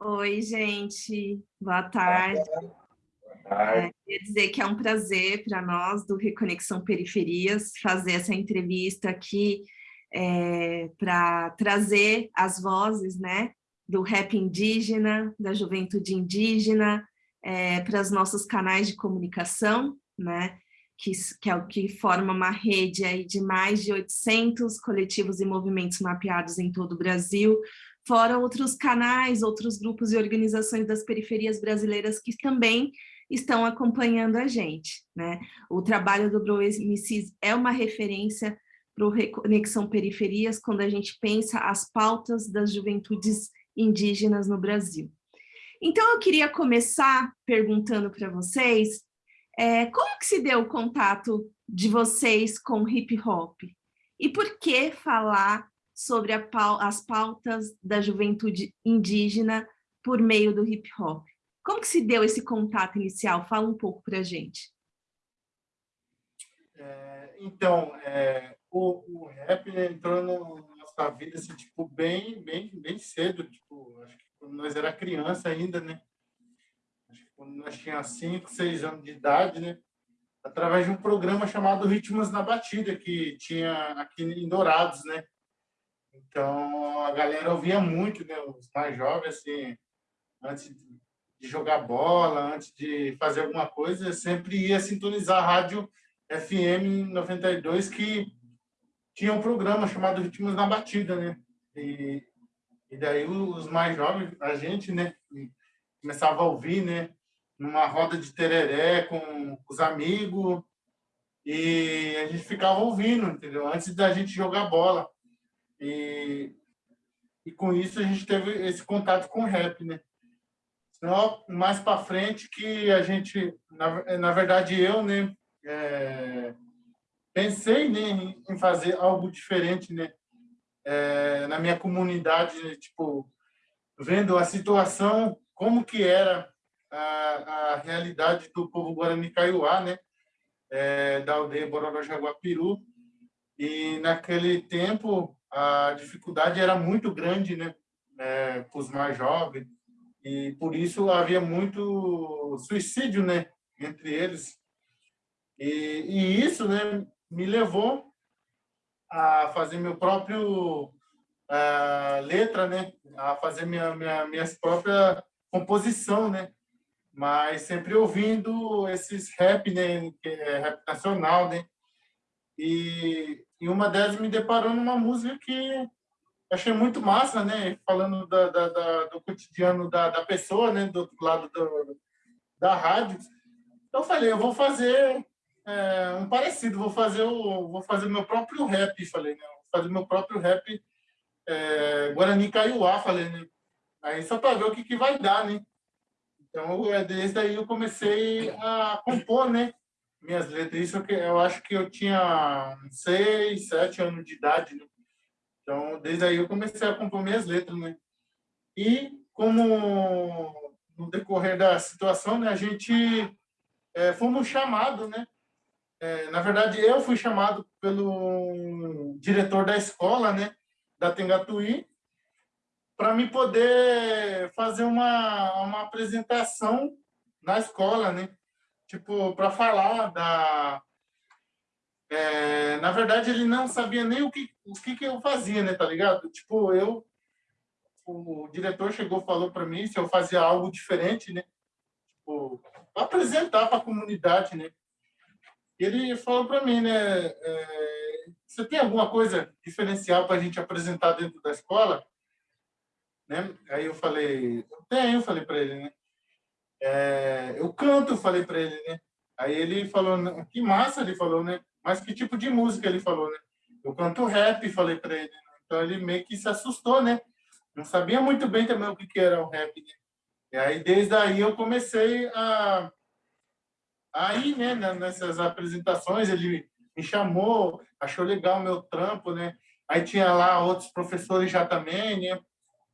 Oi, gente. Boa tarde. É, queria dizer que é um prazer para nós do Reconexão Periferias fazer essa entrevista aqui é, para trazer as vozes né, do rap indígena, da juventude indígena, é, para os nossos canais de comunicação, né, que, que é o que forma uma rede aí de mais de 800 coletivos e movimentos mapeados em todo o Brasil, fora outros canais, outros grupos e organizações das periferias brasileiras que também estão acompanhando a gente. Né? O trabalho do Bro MCs é uma referência para o Reconexão Periferias quando a gente pensa as pautas das juventudes indígenas no Brasil. Então, eu queria começar perguntando para vocês é, como que se deu o contato de vocês com hip hop? E por que falar sobre as pautas da juventude indígena por meio do hip hop? Como que se deu esse contato inicial? Fala um pouco para a gente. É, então, é, o, o, rap entrou na nossa vida assim, tipo, bem, bem, bem cedo. Tipo, acho que quando nós era criança ainda, né? Acho que quando nós tínhamos 5, 6 anos de idade, né? Através de um programa chamado Ritmos na Batida, que tinha aqui em Dourados, né? Então, a galera ouvia muito, né? Os mais jovens, assim, antes de jogar bola, antes de fazer alguma coisa, sempre ia sintonizar a rádio FM 92, que tinha um programa chamado Ritmos na Batida, né? E, e daí os mais jovens, a gente, né? Começava a ouvir, né? Numa roda de tereré com os amigos, e a gente ficava ouvindo, entendeu? Antes da gente jogar bola. E, e com isso a gente teve esse contato com o rap, né? Senão, mais para frente que a gente, na, na verdade eu, né, é, pensei né, em fazer algo diferente, né, é, na minha comunidade, né, tipo, vendo a situação, como que era a, a realidade do povo Guarani Kaiowá, né, é, da aldeia Bororó Jaguapiru, e naquele tempo a dificuldade era muito grande, né, é, para os mais jovens, e por isso havia muito suicídio, né, entre eles. E, e isso, né, me levou a fazer meu próprio a letra, né, a fazer minha, minha minhas própria composição, né, mas sempre ouvindo esses rap, né, é rap nacional, né, e, e uma delas me deparou numa música que achei muito massa, né? Falando da, da, da, do cotidiano da, da pessoa, né? Do outro lado do, da rádio. Então, eu falei, eu vou fazer é, um parecido, vou fazer o, vou fazer meu próprio rap, falei, né? Vou fazer meu próprio rap é, Guarani Kaiowá, falei, né? Aí só para ver o que, que vai dar, né? Então, é, desde aí eu comecei a compor, né? Minhas letras. Isso eu acho que eu tinha seis, sete anos de idade, né? Então, desde aí eu comecei a compor minhas letras, né? E como no decorrer da situação, né, a gente é, fomos chamados, né? É, na verdade, eu fui chamado pelo diretor da escola, né, da Tengatuí, para me poder fazer uma, uma apresentação na escola, né? Tipo, para falar da... É, na verdade, ele não sabia nem o que, o que, que eu fazia, né, tá ligado? Tipo, eu... O diretor chegou falou para mim se eu fazia algo diferente, né? Tipo, apresentar para a comunidade, né? ele falou para mim, né? É, você tem alguma coisa diferencial para a gente apresentar dentro da escola? Né? Aí eu falei, eu tenho, falei para ele, né? É, eu canto, falei para ele, né? Aí ele falou, que massa, ele falou, né? Mas que tipo de música ele falou, né? Eu canto rap, falei para ele. Né? Então ele meio que se assustou, né? Não sabia muito bem também o que, era o rap, né? E aí desde aí eu comecei a aí, né, nessas apresentações, ele me chamou, achou legal o meu trampo, né? Aí tinha lá outros professores já também, né?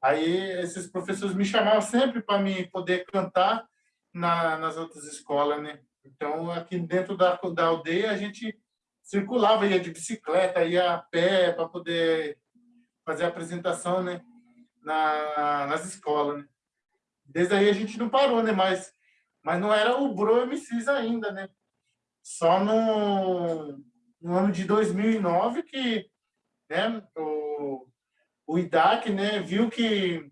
Aí esses professores me chamavam sempre para me poder cantar na, nas outras escolas, né? Então, aqui dentro da, da aldeia, a gente circulava, ia de bicicleta, ia a pé para poder fazer a apresentação, né? Na, nas escolas, né? desde aí a gente não parou, né? Mas, mas não era o Bro MCs ainda, né? Só no, no ano de 2009 que né, o, o IDAC né, viu que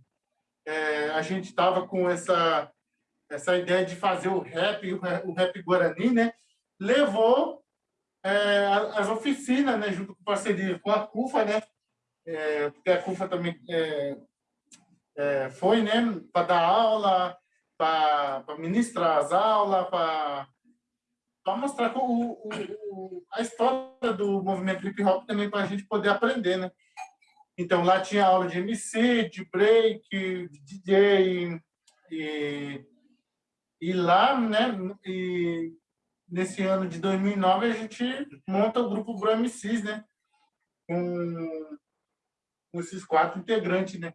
é, a gente estava com essa, essa ideia de fazer o rap, o rap Guarani, né? Levou é, as oficinas, né, junto com parceria com a CUFA, né? É, porque a CUFA também é, é, foi, né, para dar aula, para ministrar as aulas, para mostrar o, o, a história do movimento hip hop também para a gente poder aprender, né? Então lá tinha aula de MC, de break, de DJ e, e lá, né? E nesse ano de 2009 a gente monta o grupo Bro MCs, né? Com, com esses quatro integrantes, né?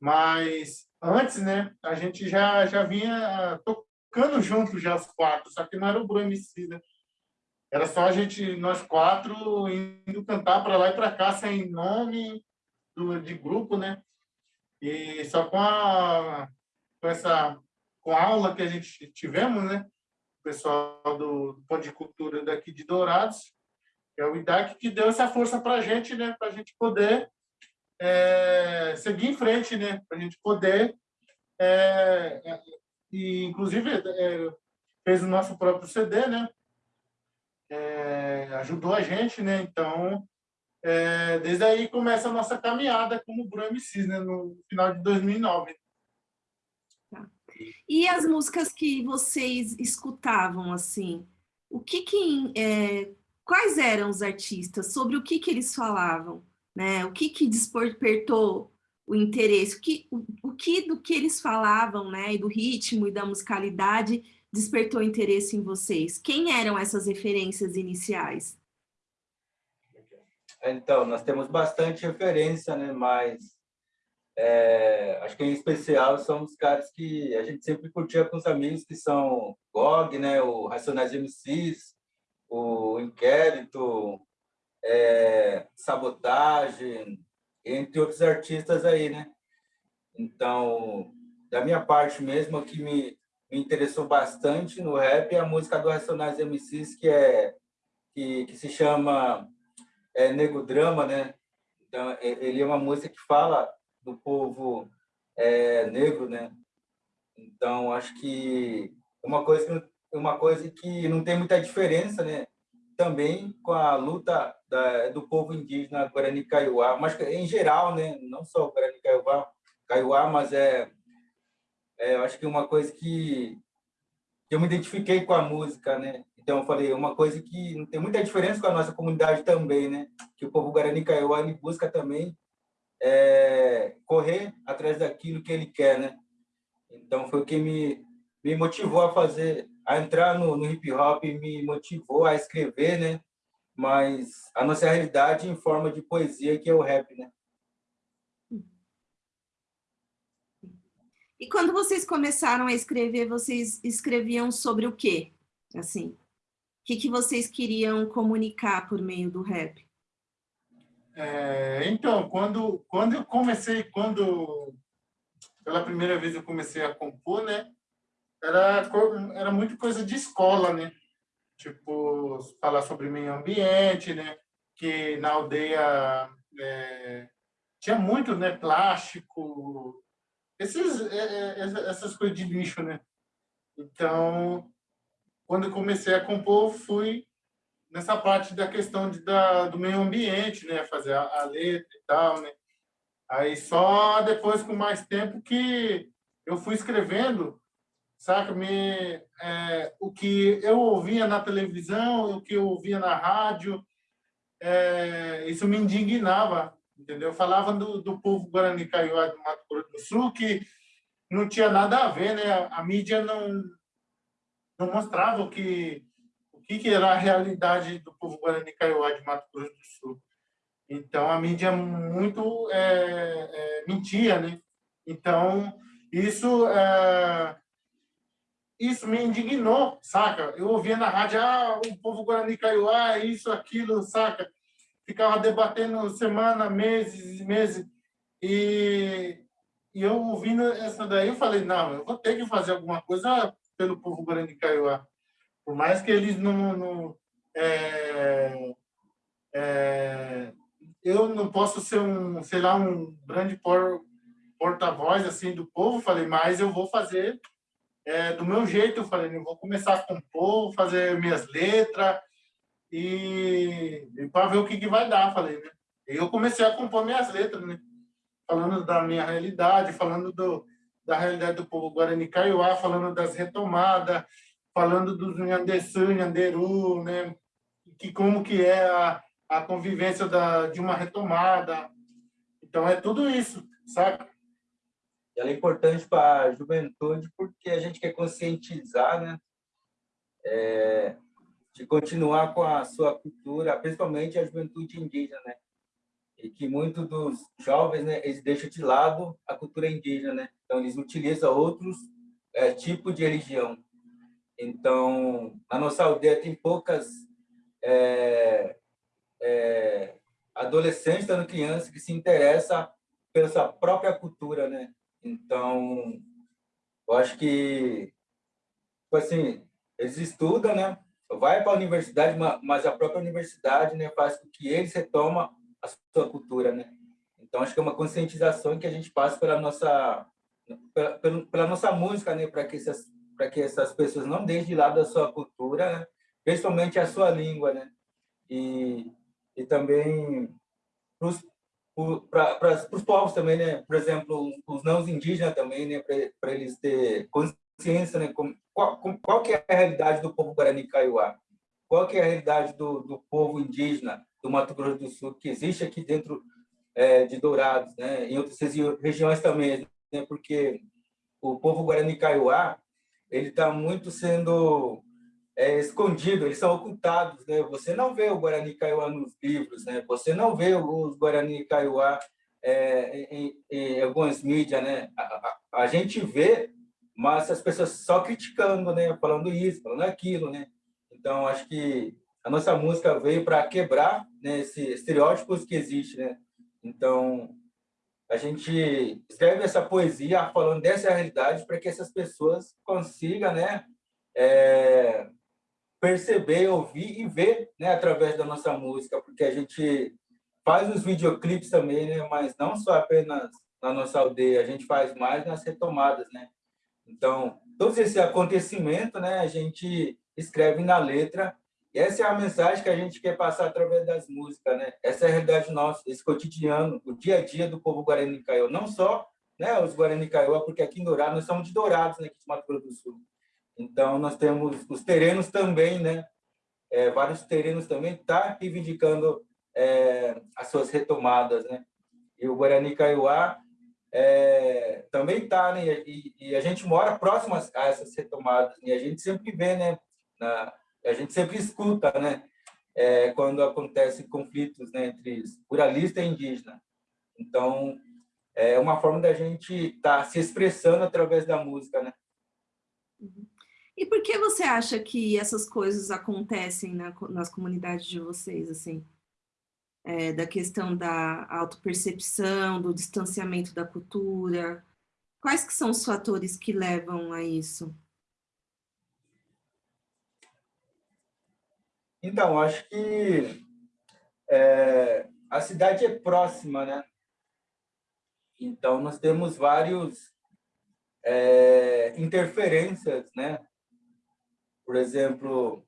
Mas antes, né, a gente já, já vinha tocando junto já os quatro, só que não era o Bruno MC, né? Era só a gente, nós quatro, indo cantar para lá e para cá sem nome do, de grupo, né? E só com a com essa com a aula que a gente tivemos, né? O pessoal do Pão de Cultura daqui de Dourados, que é o IDAC, que deu essa força para a gente, né? Para a gente poder é, seguir em frente, né? Para a gente poder, é, é, e inclusive é, fez o nosso próprio CD, né? É, ajudou a gente, né? Então, é, desde aí começa a nossa caminhada como Bruno MCs, né? No final de 2009. E as músicas que vocês escutavam, assim, o que que, quais eram os artistas? Sobre o que que eles falavam? né? O que que despertou o interesse? O que, o, o que do que eles falavam, né? E do ritmo e da musicalidade despertou interesse em vocês? Quem eram essas referências iniciais? Então, nós temos bastante referência, né? Mas é, acho que em especial são os caras que a gente sempre curtia com os amigos, que são GOG, né? O Racionais MCs, o Inquérito, é, Sabotagem, entre outros artistas aí, né? Então, da minha parte mesmo, o que me, me interessou bastante no rap é a música do Racionais MCs, que, é, que, que se chama é, Nego Drama, né? Então, ele é uma música que fala do povo é, negro, né? Então, acho que uma coisa, uma coisa que não tem muita diferença, né? Também com a luta da, do povo indígena Guarani Kaiowá, mas em geral, né? não só o Guarani Kaiowá, Kaiowá mas é, é, eu acho que uma coisa que, eu me identifiquei com a música, né? Então eu falei, uma coisa que não tem muita diferença com a nossa comunidade também, né? Que o povo Guarani Kaiowá busca também é, correr atrás daquilo que ele quer, né? Então foi o que me me motivou a fazer, a entrar no, no hip hop, me motivou a escrever, né? mas a nossa realidade em forma de poesia, que é o rap, né? E quando vocês começaram a escrever, vocês escreviam sobre o quê? Assim, o que, que vocês queriam comunicar por meio do rap? É, então, quando, quando eu comecei, quando pela primeira vez eu comecei a compor, né? Era, era muito coisa de escola, né? tipo, falar sobre meio ambiente, né? Que na aldeia é, tinha muito, né? Plástico, esses, é, é essas coisas de lixo, né? Então, quando comecei a compor, fui nessa parte da questão de, da, do meio ambiente, né? Fazer a, a letra e tal, né? Aí só depois, com mais tempo, que eu fui escrevendo saca? Me, é, o que eu ouvia na televisão, o que eu ouvia na rádio, é, isso me indignava, entendeu? Falava do, do povo Guarani Kaiowá do Mato Grosso do Sul, que não tinha nada a ver, né? A, a mídia não, não mostrava o que, que, que era a realidade do povo Guarani Kaiowá de Mato Grosso do Sul. Então, a mídia muito é, é, mentia, né? Então, isso é, isso me indignou, saca? Eu ouvia na rádio, ah, o povo Guarani Kaiowá, isso, aquilo, saca? Ficava debatendo semana, meses e meses. E, e eu ouvindo essa daí, eu falei, não, eu vou ter que fazer alguma coisa pelo povo Guarani Kaiowá. Por mais que eles não... não é, é, eu não posso ser um, sei lá, um grande por, porta-voz assim do povo, falei, mas eu vou fazer é, do meu jeito, eu falei, eu vou começar a compor, fazer minhas letras e, e para ver o que, que vai dar, falei, né? E eu comecei a compor minhas letras, né? Falando da minha realidade, falando do, da realidade do povo Guarani Kaiowá, falando das retomadas, falando dos Nhandeçu, Nhanderu, né? Que como que é a, a convivência da, de uma retomada. Então, é tudo isso, sabe? ela é importante para a juventude porque a gente quer conscientizar, né? É, de continuar com a sua cultura, principalmente a juventude indígena, né? E que muitos dos jovens, né, eles deixam de lado a cultura indígena, né? Então, eles utilizam outros é, tipos de religião. Então, na nossa aldeia tem poucas é, é, adolescentes, dando crianças, que se interessam pela sua própria cultura, né? Então, eu acho que, tipo assim, eles estudam, né? Vai para a universidade, mas a própria universidade né, faz com que eles retomam a sua cultura, né? Então, acho que é uma conscientização que a gente passa pela nossa, pela, pela nossa música, né? Para que, essas, que essas pessoas não deixem de lado a sua cultura, né? principalmente a sua língua, né? E, e também para os povos também, né? Por exemplo, os não indígenas também, né? Para eles ter consciência, né? Com, qual, com, qual que é a realidade do povo Guarani Kaiowá? Qual que é a realidade do, do povo indígena do Mato Grosso do Sul que existe aqui dentro é, de Dourados, né? Em outras regiões também, né? Porque o povo Guarani Kaiowá ele está muito sendo é, escondido, eles são ocultados, né? Você não vê o Guarani Kaiowá nos livros, né? Você não vê os Guarani Kaiowá é, em, em, algumas mídias, né? A, a, a, gente vê, mas as pessoas só criticando, né? Falando isso, falando aquilo, né? Então, acho que a nossa música veio para quebrar né, esses estereótipos que existem, né? Então, a gente escreve essa poesia falando dessa realidade para que essas pessoas consigam, né? É, perceber, ouvir e ver né, através da nossa música, porque a gente faz os videoclipes também, né, mas não só apenas na nossa aldeia, a gente faz mais nas retomadas, né? Então, todos esses acontecimentos, né, a gente escreve na letra, e essa é a mensagem que a gente quer passar através das músicas, né? Essa é a realidade nossa, esse cotidiano, o dia a dia do povo Guarani Caiô, não só né, os Guarani Caiô, porque aqui em Dourados, nós somos de Dourados, né, aqui de Mato Grosso do Sul. Então, nós temos os terrenos também, né? É, vários terrenos também tá reivindicando é, as suas retomadas, né? E o Guarani Kaiowá é, também está, né? E, e, a gente mora próximo a essas retomadas, e a gente sempre vê, né? Na, a gente sempre escuta, né? É, quando acontecem conflitos né, entre ruralista e indígena. Então, é uma forma da gente estar tá se expressando através da música, né? Uhum. E por que você acha que essas coisas acontecem na, nas comunidades de vocês, assim? É, da questão da autopercepção, do distanciamento da cultura. Quais que são os fatores que levam a isso? Então, acho que é, a cidade é próxima, né? Então, nós temos vários é, interferências, né? Por exemplo,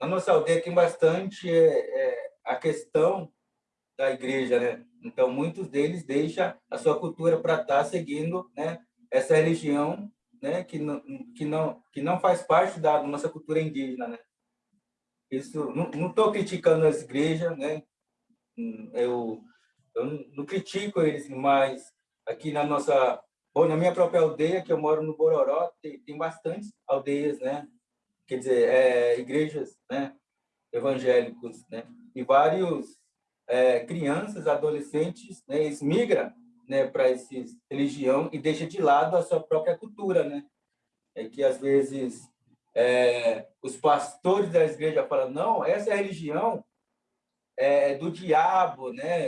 na nossa aldeia tem bastante é, é, a questão da igreja, né? Então, muitos deles deixam a sua cultura para estar tá seguindo né, essa religião né, que, não, que, não, que não faz parte da nossa cultura indígena, né? Isso, não estou criticando as igrejas, né? Eu, eu não critico eles, mas aqui na nossa, ou na minha própria aldeia, que eu moro no Bororó, tem, tem bastantes aldeias, né? quer dizer, é, igrejas né, evangélicos, né, e vários é, crianças, adolescentes, né, eles migram né, para essa religião e deixam de lado a sua própria cultura, né? É que às vezes é, os pastores da igreja falam, não, essa religião é do diabo, né?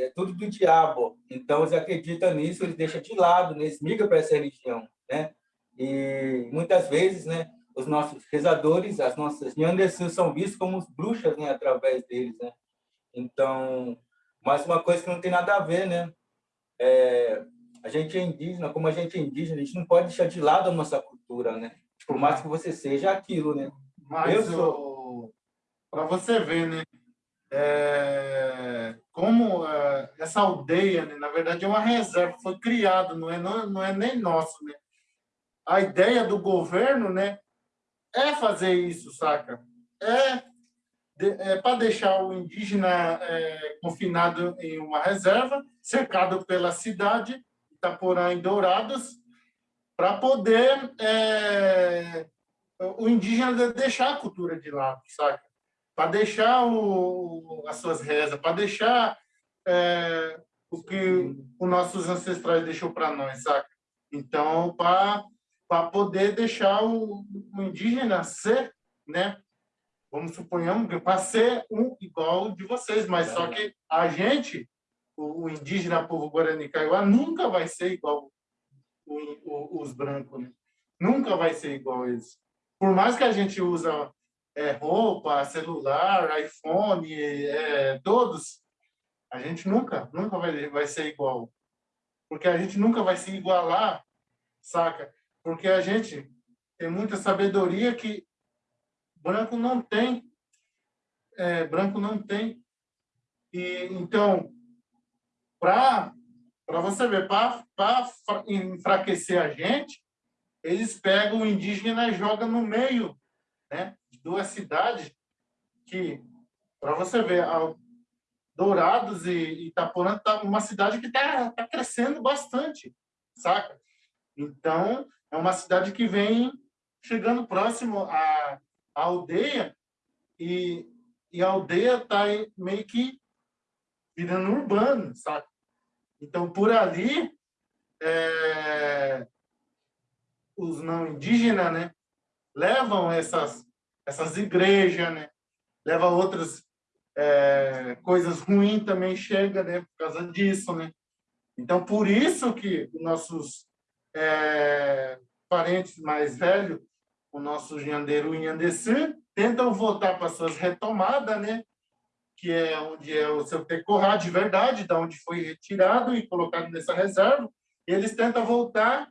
É tudo do diabo. Então, eles acreditam nisso, eles deixam de lado, né? eles migram para essa religião, né? E muitas vezes, né? Os nossos rezadores, as nossas Nyandesus são vistos como bruxas, né? Através deles, né? Então, mas uma coisa que não tem nada a ver, né? É, a gente é indígena, como a gente é indígena, a gente não pode deixar de lado a nossa cultura, né? Por mais que você seja aquilo, né? Mas eu sou... Para você ver, né? É... Como é... essa aldeia, né? na verdade, é uma reserva, foi criado, não é, não, não é nem nosso, né? A ideia do governo, né? É fazer isso, saca? É, de... é para deixar o indígena é, confinado em uma reserva, cercado pela cidade, Itaporã e Dourados, para poder é, o indígena deixar a cultura de lado, saca? Para deixar o, as suas rezas, para deixar é, o que os nossos ancestrais deixou para nós, saca? Então, para poder deixar o, o, indígena ser, né? Vamos suponhamos para ser um igual de vocês, mas só que a gente, o, o indígena, povo guarani kaiowá, nunca vai ser igual os brancos, né? Nunca vai ser igual a eles por mais que a gente usa é, roupa, celular, iPhone, é, todos, a gente nunca, nunca vai, vai ser igual. Porque a gente nunca vai se igualar, saca? Porque a gente tem muita sabedoria que branco não tem. É, branco não tem. E, então, para você ver, para enfraquecer a gente, eles pegam o indígena e jogam no meio né, de duas cidades que, para você ver, Dourados e Itaporã tá uma cidade que está tá crescendo bastante, saca? Então, é uma cidade que vem chegando próximo à, à aldeia e, e a aldeia está meio que virando urbano, saca? Então, por ali, é, os não indígenas, né, levam essas essas igrejas, né, leva outras é, coisas ruins também chega, né, por causa disso, né. Então por isso que os nossos é, parentes mais velhos, o nosso Janderu e tentam voltar para suas retomadas, né, que é onde é o seu Tecorá de verdade, da onde foi retirado e colocado nessa reserva, eles tentam voltar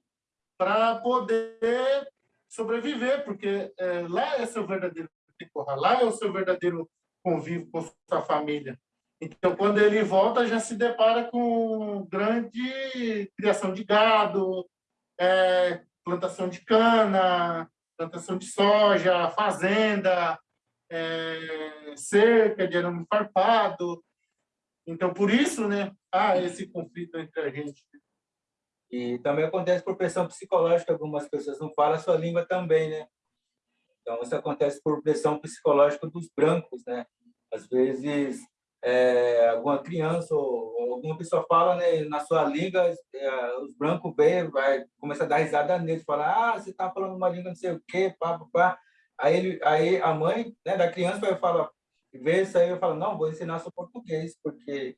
para poder sobreviver, porque é, lá é seu verdadeiro temporada, lá é o seu verdadeiro convívio com sua família. Então, quando ele volta, já se depara com grande criação de gado, é, plantação de cana, plantação de soja, fazenda, é, cerca de arame farpado. Então, por isso, né, há esse conflito entre a gente. E também acontece por pressão psicológica, algumas pessoas não falam a sua língua também, né? Então, isso acontece por pressão psicológica dos brancos, né? Às vezes, é, alguma criança ou alguma pessoa fala né, na sua língua, é, os brancos vêm, vai começar a dar risada neles, falar, ah, você está falando uma língua não sei o quê, pá, pá, pá. Aí, ele, aí a mãe né, da criança vai falar, vê isso aí e fala, não, vou ensinar seu português, porque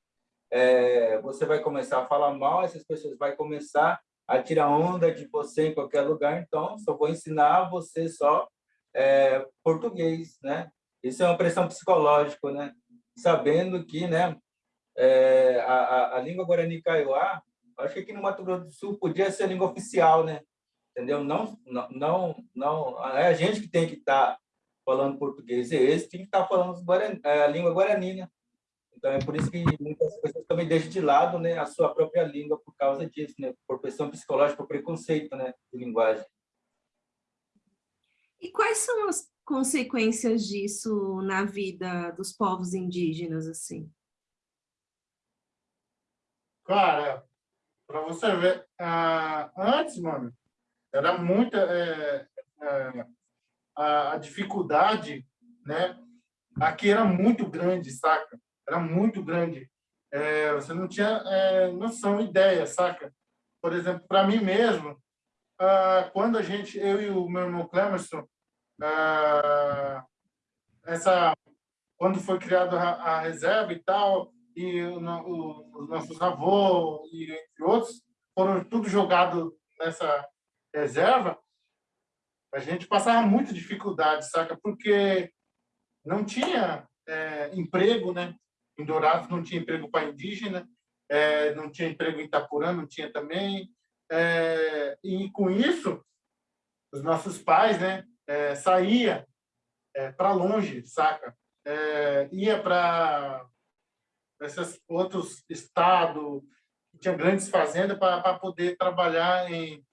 é, você vai começar a falar mal, essas pessoas vão começar a tirar onda de você em qualquer lugar, então só vou ensinar você só é, português, né? Isso é uma pressão psicológica, né? Sabendo que, né, é, a, a, a, língua Guarani Kaiowá, acho que aqui no Mato Grosso do Sul podia ser a língua oficial, né? Entendeu? Não, não, não, não é a gente que tem que estar tá falando português, e esse tem que estar tá falando Guarani, é, a língua Guarani, né? Então, é por isso que muitas pessoas também deixam de lado né, a sua própria língua por causa disso, né? por pressão psicológica, por preconceito né, de linguagem. E quais são as consequências disso na vida dos povos indígenas, assim? Cara, para você ver, uh, antes, mano, era muita é, é, a, a dificuldade, né? Aqui era muito grande, saca? era muito grande. É, você não tinha é, noção, ideia, saca? Por exemplo, para mim mesmo, ah, quando a gente, eu e o meu irmão Clemerson, ah, essa quando foi criada a, reserva e tal, e o, o, os nossos avós e entre outros foram tudo jogado nessa reserva, a gente passava muita dificuldade, saca? Porque não tinha é, emprego, né? Em Dourados não tinha emprego para indígena, é, não tinha emprego em Itapurã, não tinha também. É, e com isso, os nossos pais, né? É, saía é, para longe, saca? É, ia para esses outros estados, tinha grandes fazendas para poder trabalhar em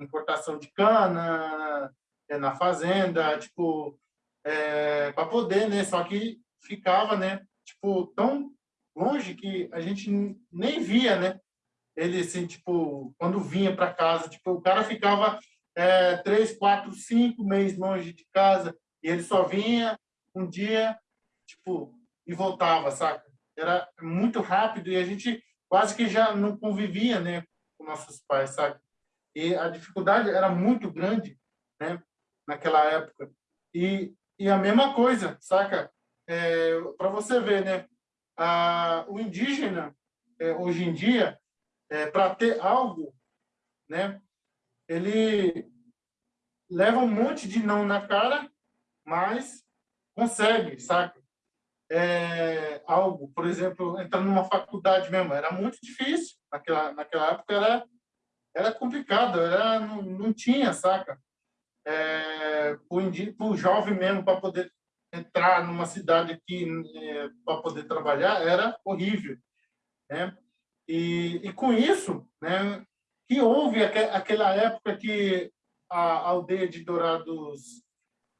importação de cana, é, na fazenda, tipo, é, para poder, né? Só que ficava, né? Tipo, tão longe que a gente nem via, né? Ele, assim, tipo, quando vinha para casa, tipo, o cara ficava é, três, quatro, cinco meses longe de casa e ele só vinha um dia, tipo, e voltava, saca? Era muito rápido e a gente quase que já não convivia, né, com nossos pais, sabe? E a dificuldade era muito grande, né, naquela época. E, e a mesma coisa, saca? É, Para você ver, né, a, o indígena, é, hoje em dia, é, para ter algo, né, ele leva um monte de não na cara, mas consegue, saca? É, algo, por exemplo, entrar numa faculdade mesmo, era muito difícil naquela naquela época era era complicado, era não, não tinha, saca? É, para o jovem mesmo para poder entrar numa cidade aqui é, para poder trabalhar era horrível, né? E, e com isso, né, que houve aquela época que a aldeia de Dourados,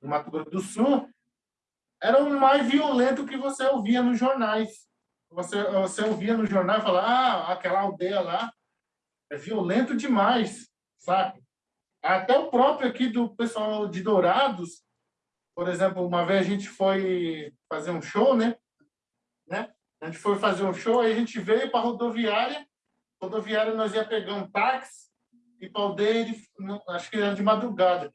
no Mato Grosso do Sul, era o mais violento que você ouvia nos jornais. Você, você ouvia no jornal falava, ah, aquela aldeia lá é violento demais, sabe? Até o próprio aqui do pessoal de Dourados, por exemplo, uma vez a gente foi fazer um show, né? né? A gente foi fazer um show, aí a gente veio para a rodoviária, rodoviária nós ia pegar um táxi e para aldeia, acho que era de madrugada.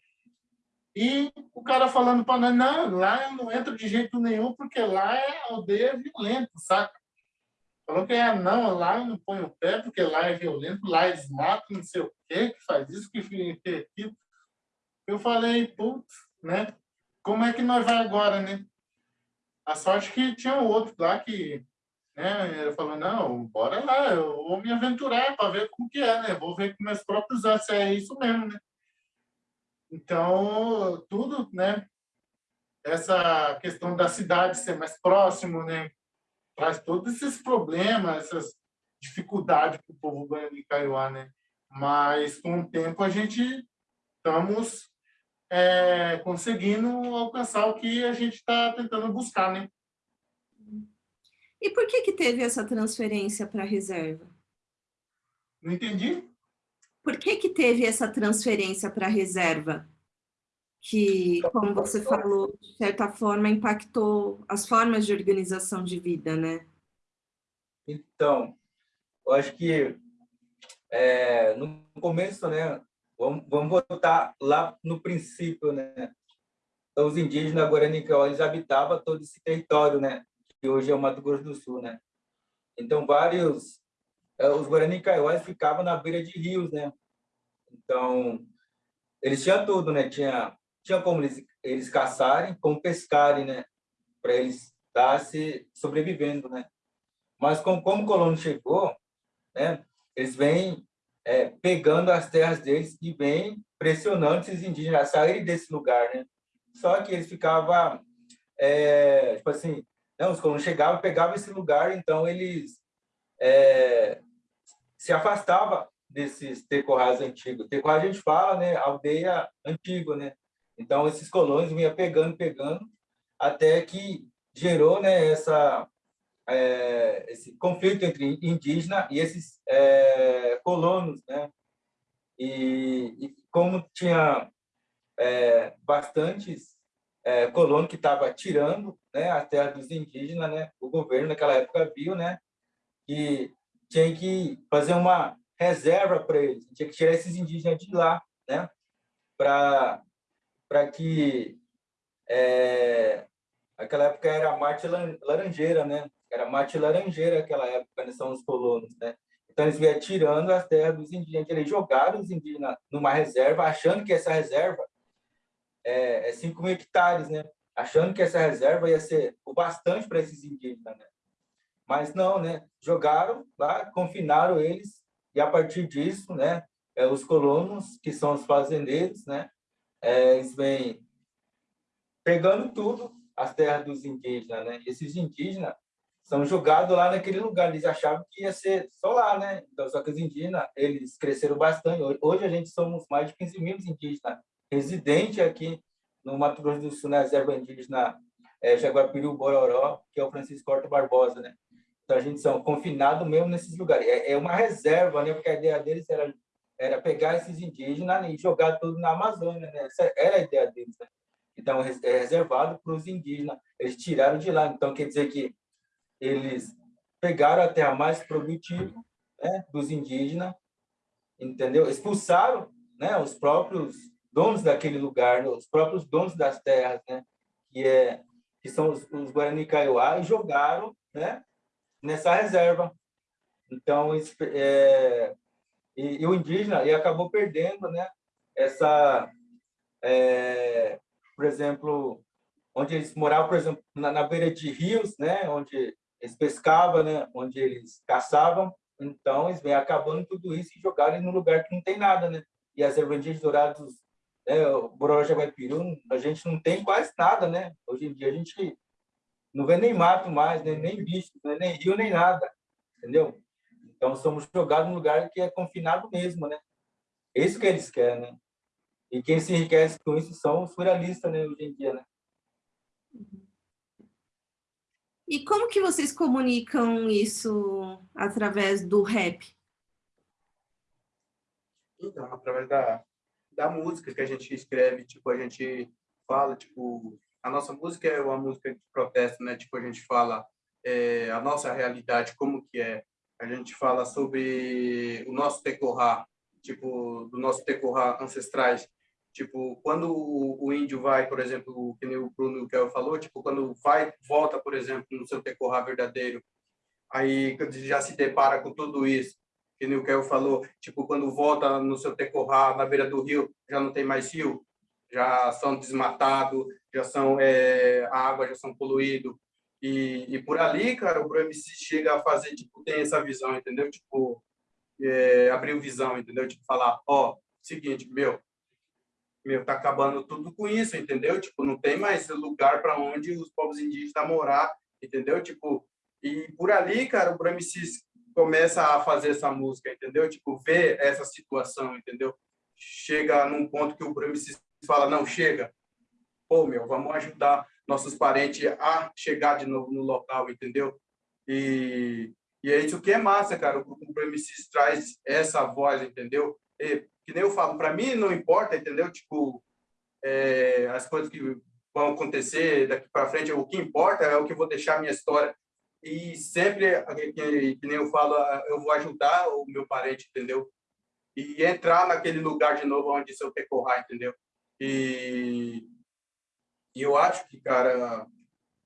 E o cara falando para nós, não, lá eu não entro de jeito nenhum, porque lá é aldeia violenta, saca? Falou que é, não, lá não ponho o pé, porque lá é violento, lá eles matam, não sei o quê, que faz isso, que faz aquilo. Eu falei, putz, né? Como é que nós vai agora, né? A sorte que tinha outro lá que né, ele falou, não, bora lá, eu vou me aventurar para ver como que é, né? Vou ver com meus próprios olhos se é isso mesmo, né? Então, tudo, né? Essa questão da cidade ser mais próximo, né? Traz todos esses problemas, essas dificuldades para o povo banhando em Kaiowá, né? Mas, com o tempo, a gente estamos é, conseguindo alcançar o que a gente está tentando buscar, né? E por que que teve essa transferência para reserva? Não entendi. Por que que teve essa transferência para reserva? Que, como você falou, de certa forma impactou as formas de organização de vida, né? Então, eu acho que é, no começo, né, vamos, vamos voltar lá no princípio, né? Então, os indígenas Guarani eles habitavam todo esse território, né? Que hoje é o Mato Grosso do Sul, né? Então, vários... É, os Guarani Kaiowás ficavam na beira de rios, né? Então, eles tinham tudo, né? Tinha, tinha como eles, eles caçarem, como pescarem, né? Para eles estar se sobrevivendo, né? Mas como, como o colono chegou, né? Eles vêm é, pegando as terras deles e vêm pressionando esses indígenas a saírem desse lugar, né? Só que eles ficavam, é, tipo assim, não, os colonos chegavam, pegavam esse lugar, então eles é, se afastavam desses tecorrais antigos. Tecorral a gente fala, né, aldeia antiga, né? Então esses colonos vinham pegando, pegando, até que gerou, né, essa é, esse conflito entre indígena e esses é, colonos, né? E, e como tinha é, bastantes é, colonos que estavam tirando né, a terra dos indígenas, né? O governo naquela época viu, né? Que tinha que fazer uma reserva para eles, tinha que tirar esses indígenas de lá, né? Para para que é, aquela época era Marte Laranjeira, né? Era Marte Laranjeira aquela época, né? São os colonos, né? Então, eles vieram tirando as terras dos indígenas. Eles jogaram os indígenas numa reserva, achando que essa reserva é, é 5 mil hectares, né? Achando que essa reserva ia ser o bastante para esses indígenas, né? Mas não, né? Jogaram lá, confinaram eles, e a partir disso, né? É, os colonos, que são os fazendeiros, né? É, eles vêm pegando tudo, as terras dos indígenas, né? Esses indígenas são jogados lá naquele lugar, eles achavam que ia ser só lá, né? Então, só que os indígenas, eles cresceram bastante. Hoje a gente somos mais de 15 mil indígenas residentes aqui no Mato Grosso do Sul, na reserva indígena é, Jaguapiru Bororó, que é o Francisco Horta Barbosa, né? Então, a gente são confinados mesmo nesses lugares. É, é uma reserva, né? Porque a ideia deles era, era pegar esses indígenas e jogar tudo na Amazônia, né? Essa era a ideia deles, né? Então, é reservado para os indígenas. Eles tiraram de lá. Então, quer dizer que eles pegaram a terra mais produtiva né, dos indígenas, entendeu? Expulsaram né, os próprios donos daquele lugar, os próprios donos das terras, né, que, é, que são os, os Guarani Kaiowá, e jogaram né, nessa reserva. Então, é, e, e, o indígena e acabou perdendo né, essa, é, por exemplo, onde eles moravam, por exemplo, na, na beira de rios, né, onde eles pescavam, né? onde eles caçavam, então eles vêm acabando tudo isso e jogarem no lugar que não tem nada, né? E as ervandinhas douradas, né? o Bororó a gente não tem quase nada, né? Hoje em dia a gente não vê nem mato mais, né? nem bicho, né? nem rio, nem nada, entendeu? Então somos jogados num lugar que é confinado mesmo, né? Isso que eles querem, né? E quem se enriquece com isso são os surrealistas, né, hoje em dia, né? E como que vocês comunicam isso através do rap? Então, através da, da música que a gente escreve, tipo, a gente fala, tipo, a nossa música é uma música de protesto, né? Tipo, a gente fala é, a nossa realidade, como que é. A gente fala sobre o nosso tecorrá, tipo, do nosso tecorrá ancestrais, Tipo, quando o, índio vai, por exemplo, que nem o Bruno eu falou, tipo, quando vai, volta, por exemplo, no seu tecorrá verdadeiro, aí já se depara com tudo isso, que nem o que falou, tipo, quando volta no seu tecorrá na beira do rio, já não tem mais rio, já são desmatados, já são, é, a água já são poluídos, e, e por ali, cara, o MC chega a fazer, tipo, tem essa visão, entendeu? Tipo, é, abriu visão, entendeu? Tipo, falar, ó, oh, seguinte, meu, meu, tá acabando tudo com isso, entendeu? Tipo, não tem mais lugar para onde os povos indígenas morar, entendeu? Tipo, e por ali, cara, o Bramicis começa a fazer essa música, entendeu? Tipo, ver essa situação, entendeu? Chega num ponto que o Bramicis fala, não, chega. Pô, meu, vamos ajudar nossos parentes a chegar de novo no local, entendeu? E, e é isso que é massa, cara. O Bramicis traz essa voz, entendeu? E, que nem eu falo, para mim não importa, entendeu? Tipo, é, as coisas que vão acontecer daqui para frente, o que importa é o que eu vou deixar a minha história. E sempre, que, que nem eu falo, eu vou ajudar o meu parente, entendeu? E entrar naquele lugar de novo onde seu percorrar, entendeu? E, e eu acho que, cara,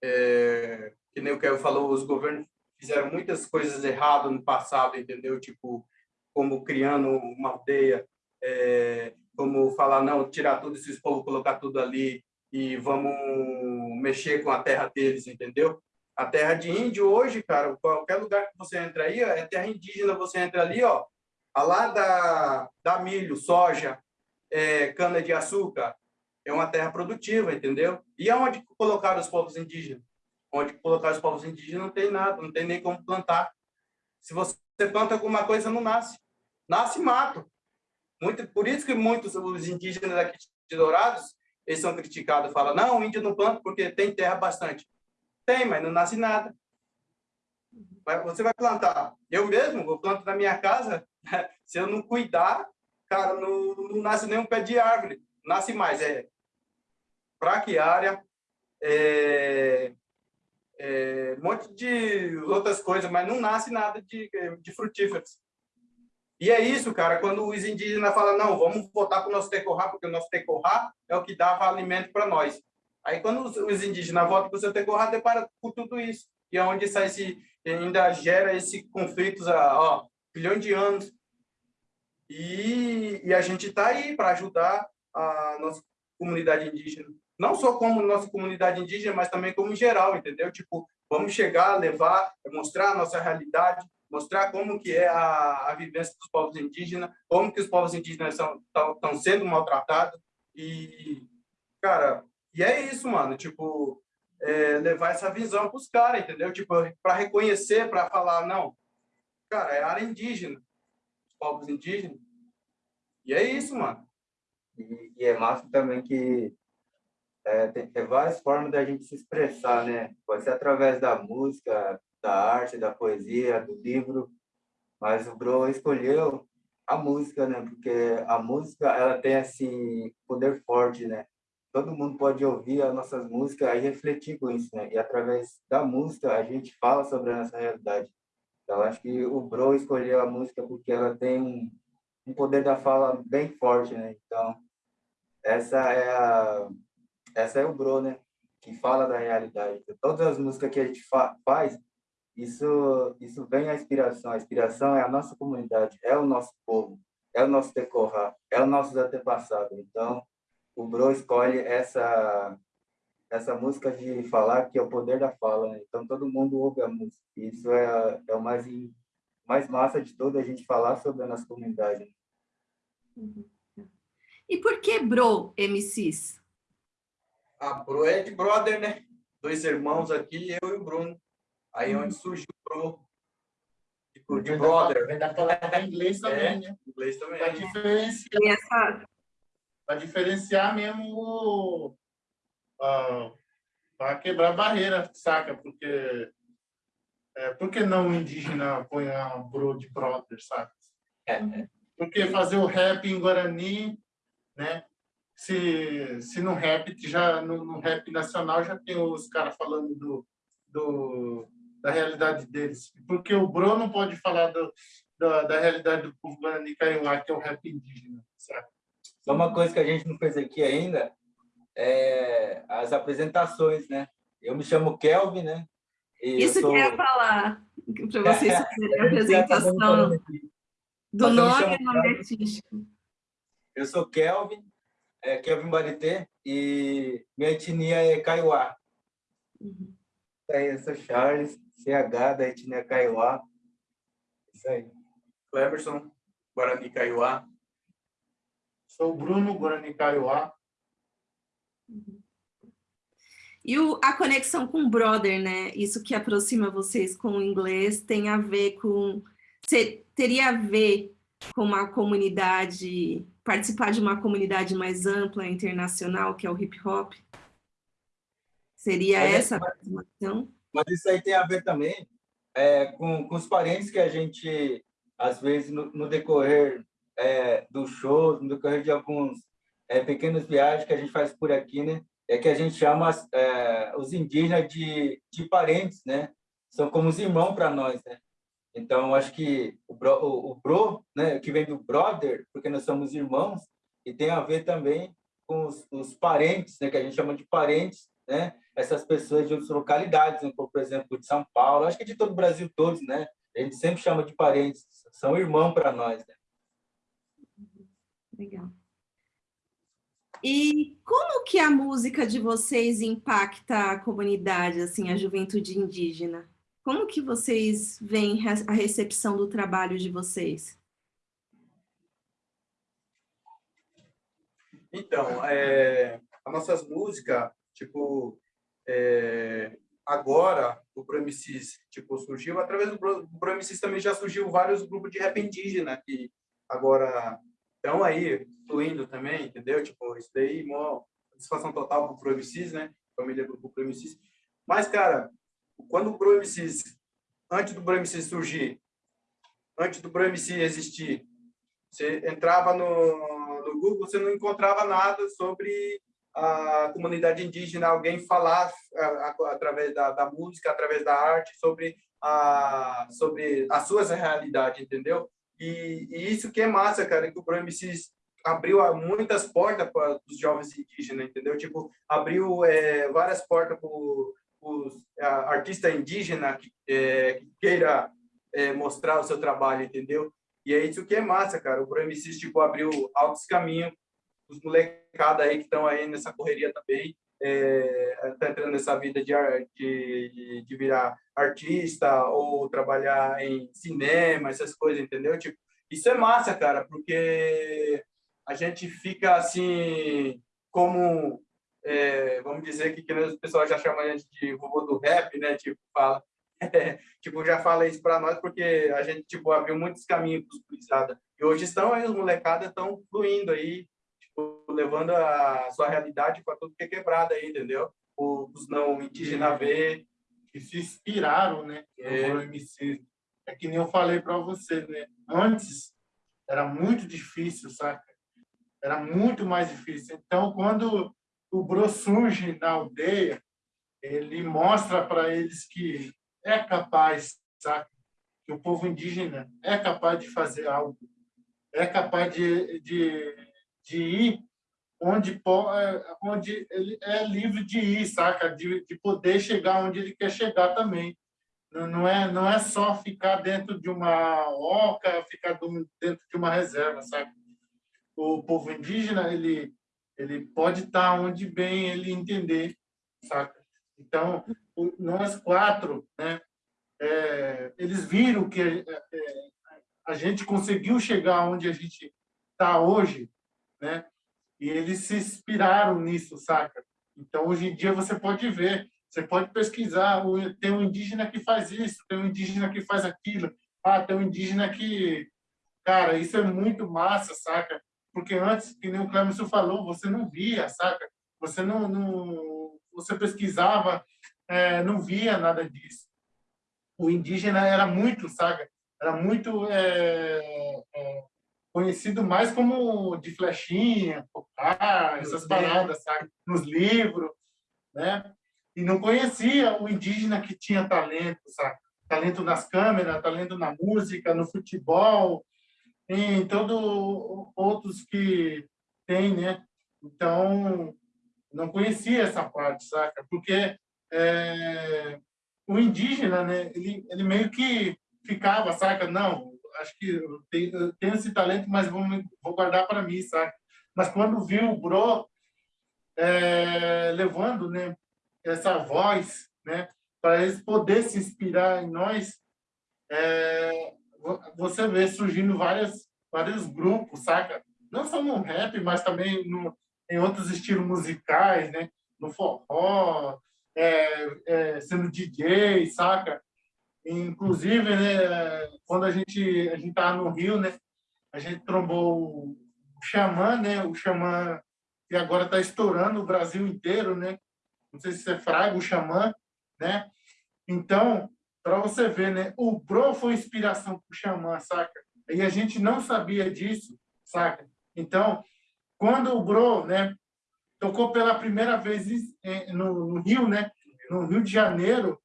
é, que nem o eu falou, os governos fizeram muitas coisas erradas no passado, entendeu? Tipo, como criando uma aldeia, é, como falar, não, tirar tudo esses povos, colocar tudo ali e vamos mexer com a terra deles, entendeu? A terra de índio hoje, cara, qualquer lugar que você entra aí, é terra indígena, você entra ali, ó, lá da, da milho, soja, é, cana-de-açúcar, é uma terra produtiva, entendeu? E aonde colocar os povos indígenas? Onde colocar os povos indígenas não tem nada, não tem nem como plantar. Se você planta alguma coisa, não nasce. Nasce mato. Muito, por isso que muitos os indígenas aqui de Dourados, eles são criticados, falam, não, o índio não planta porque tem terra bastante. Tem, mas não nasce nada. Você vai plantar. Eu mesmo, eu planto na minha casa, se eu não cuidar, cara, não, não nasce nem um pé de árvore. Nasce mais, é braquiária, é, é, um monte de outras coisas, mas não nasce nada de, de frutíferos. E é isso, cara, quando os indígenas falam, não, vamos voltar para o nosso tecorrá, porque o nosso tecorrá é o que dava alimento para nós. Aí quando os, os indígenas voltam para o seu terroir, depara com tudo isso. E é onde sai esse, ainda gera esse conflitos há bilhões de anos. E, e a gente está aí para ajudar a nossa comunidade indígena. Não só como nossa comunidade indígena, mas também como geral, entendeu? Tipo, vamos chegar, levar, mostrar a nossa realidade, mostrar como que é a, a vivência dos povos indígenas, como que os povos indígenas estão sendo maltratados. E, cara, e é isso, mano. Tipo, é, levar essa visão para os caras, entendeu? Tipo, para reconhecer, para falar, não, cara, é área indígena, os povos indígenas. E é isso, mano. E, e é massa também que é, tem, tem, várias formas da gente se expressar, né? Pode ser através da música, da arte, da poesia, do livro, mas o Bro escolheu a música, né? Porque a música, ela tem, assim, poder forte, né? todo mundo pode ouvir as nossas músicas e refletir com isso, né? E através da música a gente fala sobre a nossa realidade. Então acho que o Bro escolheu a música porque ela tem um, um poder da fala bem forte, né? Então essa é a essa é o Bro, né? Que fala da realidade. Então, todas as músicas que a gente fa faz, isso isso vem a inspiração. A inspiração é a nossa comunidade, é o nosso povo, é o nosso decorrar, é o nosso antepassado. Então o Bro escolhe essa essa música de falar que é o poder da fala, né? então todo mundo ouve a música. Isso é, é o mais mais massa de tudo a gente falar sobre a nossa comunidade. Uhum. E por que Bro MCs? A Bro é de brother, né? Dois irmãos aqui, eu e o Bruno. Aí uhum. onde surgiu o Bro. Tipo, de brother. Vem da palavra inglês também, é, né? Inglês também. Pra diferenciar para diferenciar mesmo uh, para quebrar barreira, saca? Porque é, por que não o indígena põe a bro de brother, saca? É, é. Porque fazer o rap em Guarani, né? Se, se no rap já no, no rap nacional já tem os caras falando do, do da realidade deles. Porque o Bro não pode falar do, da, da realidade do povo Guarani Kaiowá, que é o rap indígena, sabe? Só uma coisa que a gente não fez aqui ainda é as apresentações, né? Eu me chamo Kelvin, né? Isso sou... que eu ia falar, para vocês fazerem a apresentação do nome e nome artístico. Eu sou Kelvin, é Kelvin Barité, e minha etnia é Kaiowá. Uhum. Aí, eu sou Charles, CH da etnia Kaiowá. Isso aí. Cleberson, Guarani Kaiowá. Sou Bruno Guarani Kaiowá. E o, a conexão com o brother, né? Isso que aproxima vocês com o inglês tem a ver com... Teria a ver com uma comunidade, participar de uma comunidade mais ampla, internacional, que é o hip hop? Seria mas, essa a aproximação? Mas isso aí tem a ver também é, com, com os parentes que a gente, às vezes, no, no decorrer é, do show, no decorrer de alguns é, pequenas viagens que a gente faz por aqui, né? É que a gente chama é, os indígenas de, de parentes, né? São como os irmãos para nós, né? Então, acho que o bro, o, o bro, né, que vem do brother, porque nós somos irmãos, e tem a ver também com os, os parentes, né, que a gente chama de parentes, né? Essas pessoas de outras localidades, né, por exemplo, de São Paulo, acho que de todo o Brasil todos, né? A gente sempre chama de parentes, são irmãos para nós, né? Legal. E como que a música de vocês impacta a comunidade, assim, a juventude indígena? Como que vocês veem a recepção do trabalho de vocês? Então, é, as nossas músicas, tipo, é, agora o ProMCs, tipo, surgiu, através do ProMCs também já surgiu vários grupos de rap indígena, que agora estão aí fluindo também, entendeu? Tipo, isso daí, mó satisfação total pro Pro MCs, né? Família do Pro MCs. Mas, cara, quando o MCs, antes do MCs surgir, antes do MC existir, você entrava no, no Google, você não encontrava nada sobre a comunidade indígena, alguém falar através da, da, música, através da arte, sobre, a, sobre as suas realidades, entendeu? E, e, isso que é massa, cara, que o MCs abriu muitas portas para os jovens indígenas, entendeu? Tipo, abriu é, várias portas para os artistas indígenas que, é, que queira é, mostrar o seu trabalho, entendeu? E é isso que é massa, cara. O Pro tipo, abriu altos caminhos, os molecados aí que estão aí nessa correria também, é, tá entrando nessa vida de, de, de virar artista ou trabalhar em cinema, essas coisas, entendeu? Tipo, isso é massa, cara, porque a gente fica assim, como, é, vamos dizer que, que o pessoal já chama a gente de robô do rap, né? Tipo, fala, é, tipo, já fala isso para nós porque a gente, tipo, abriu muitos caminhos para os policiados. E hoje estão aí, os molecadas estão fluindo aí, tipo, levando a sua realidade para tudo que é quebrado aí, entendeu? Os não indígenas ver. Que se inspiraram, né? É. No MC. É que nem eu falei para você, né? Antes era muito difícil, saca? Era muito mais difícil. Então, quando o Bro surge na aldeia, ele mostra para eles que é capaz, sabe? Que o povo indígena é capaz de fazer algo, é capaz de, de, de ir onde, é, onde ele é livre de ir, saca? De, de poder chegar onde ele quer chegar também. Não, não, é, não é só ficar dentro de uma oca, ficar dentro de uma reserva, sabe? O povo indígena, ele, ele pode estar onde bem ele entender, saca? Então, nós quatro, né, é, eles viram que é, é, a gente conseguiu chegar onde a gente está hoje, né? E eles se inspiraram nisso, saca? Então, hoje em dia, você pode ver, você pode pesquisar, tem um indígena que faz isso, tem um indígena que faz aquilo, ah, tem um indígena que... Cara, isso é muito massa, saca? Porque antes, que nem o Clemerson falou, você não via, saca? Você não, não você pesquisava, é, não via nada disso. O indígena era muito, sabe? Era muito é, é, conhecido mais como de flechinha, tocar, essas paradas, sabe? Nos livros, né? E não conhecia o indígena que tinha talento, sabe? Talento nas câmeras, talento na música, no futebol, em todos outros que tem, né? Então, não conhecia essa parte, saca? Porque é, o indígena, né, ele, ele meio que ficava, saca? Não, acho que eu tenho, eu tenho esse talento, mas vou, vou guardar para mim, saca? Mas quando viu o Bro é, levando né, essa voz, né, para eles poderem se inspirar em nós, é, você vê surgindo várias, vários grupos, saca? Não só no rap, mas também no, em outros estilos musicais, né? No forró, é, é, sendo DJ, saca? Inclusive, né, quando a gente a gente tava no Rio, né, a gente trombou o Xamã, né, o Xamã que agora está estourando o Brasil inteiro, né? Não sei se é Fraga, o Xamã, né? Então, para você ver, né, o Bro foi inspiração para o Xamã, saca? E a gente não sabia disso, saca? Então, quando o Bro, né, tocou pela primeira vez no, no Rio, né, no Rio de Janeiro,